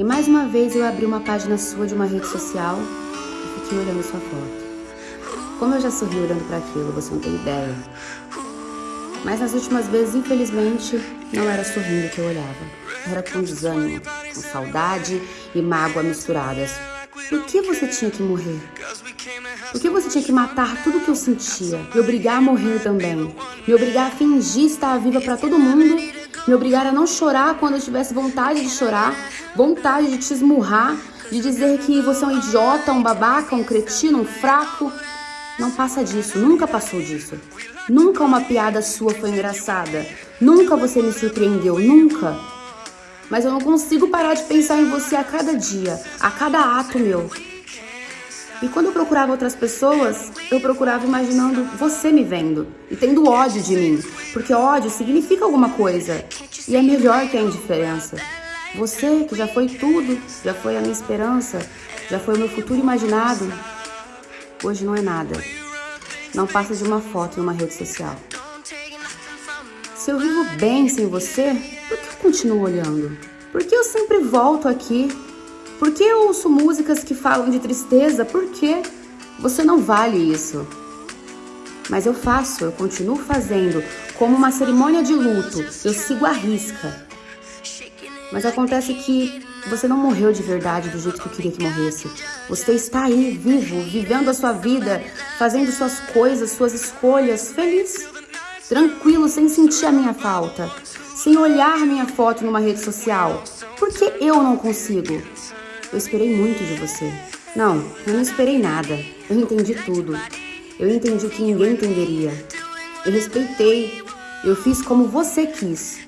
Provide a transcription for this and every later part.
E mais uma vez eu abri uma página sua de uma rede social e fiquei olhando sua foto. Como eu já sorri olhando para aquilo, você não tem ideia. Mas nas últimas vezes, infelizmente, não era sorrindo que eu olhava. Era com desânimo, com saudade e mágoa misturadas. Por que você tinha que morrer? Por que você tinha que matar tudo que eu sentia? Me obrigar a morrer também? Me obrigar a fingir estar viva para todo mundo? Me obrigar a não chorar quando eu tivesse vontade de chorar? Vontade de te esmurrar? De dizer que você é um idiota, um babaca, um cretino, um fraco? Não passa disso, nunca passou disso. Nunca uma piada sua foi engraçada. Nunca você me surpreendeu, nunca. Mas eu não consigo parar de pensar em você a cada dia, a cada ato meu. E quando eu procurava outras pessoas, eu procurava imaginando você me vendo e tendo ódio de mim, porque ódio significa alguma coisa e é melhor que a indiferença. Você, que já foi tudo, já foi a minha esperança, já foi o meu futuro imaginado, hoje não é nada. Não passa de uma foto em uma rede social. Se eu vivo bem sem você, por que eu continuo olhando? Por que eu sempre volto aqui por que eu ouço músicas que falam de tristeza? Por quê? Você não vale isso. Mas eu faço, eu continuo fazendo, como uma cerimônia de luto. Eu sigo a risca. Mas acontece que você não morreu de verdade do jeito que eu queria que morresse. Você está aí, vivo, vivendo a sua vida, fazendo suas coisas, suas escolhas, feliz, tranquilo, sem sentir a minha falta, sem olhar minha foto numa rede social. Por que eu não consigo? Eu esperei muito de você. Não, eu não esperei nada. Eu entendi tudo. Eu entendi o que ninguém entenderia. Eu respeitei. Eu fiz como você quis.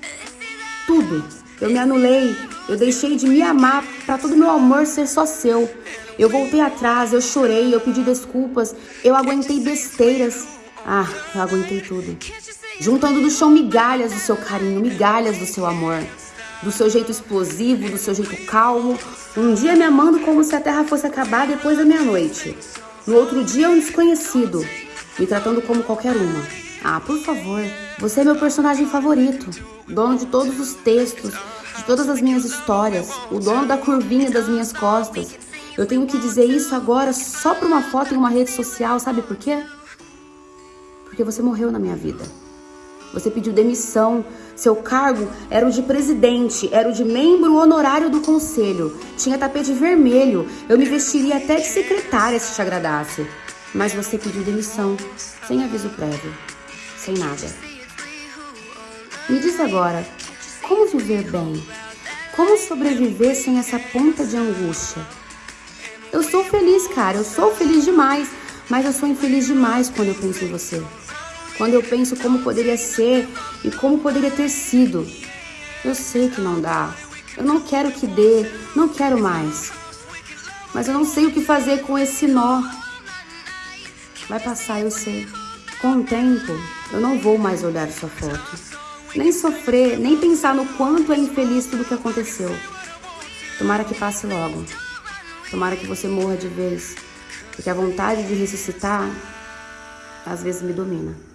Tudo. Eu me anulei. Eu deixei de me amar para todo meu amor ser só seu. Eu voltei atrás, eu chorei, eu pedi desculpas, eu aguentei besteiras. Ah, eu aguentei tudo. Juntando do chão migalhas do seu carinho, migalhas do seu amor do seu jeito explosivo, do seu jeito calmo. Um dia me amando como se a terra fosse acabar depois da meia-noite. No outro dia, um desconhecido, me tratando como qualquer uma. Ah, por favor, você é meu personagem favorito, dono de todos os textos, de todas as minhas histórias, o dono da curvinha das minhas costas. Eu tenho que dizer isso agora só para uma foto em uma rede social, sabe por quê? Porque você morreu na minha vida. Você pediu demissão. Seu cargo era o de presidente, era o de membro honorário do conselho. Tinha tapete vermelho. Eu me vestiria até de secretária se te agradasse. Mas você pediu demissão, sem aviso prévio, sem nada. Me diz agora, como viver bem? Como sobreviver sem essa ponta de angústia? Eu sou feliz, cara, eu sou feliz demais, mas eu sou infeliz demais quando eu penso em você quando eu penso como poderia ser e como poderia ter sido. Eu sei que não dá. Eu não quero que dê, não quero mais. Mas eu não sei o que fazer com esse nó. Vai passar, eu sei. Com o tempo, eu não vou mais olhar sua foto. Nem sofrer, nem pensar no quanto é infeliz tudo que aconteceu. Tomara que passe logo. Tomara que você morra de vez. Porque a vontade de ressuscitar às vezes me domina.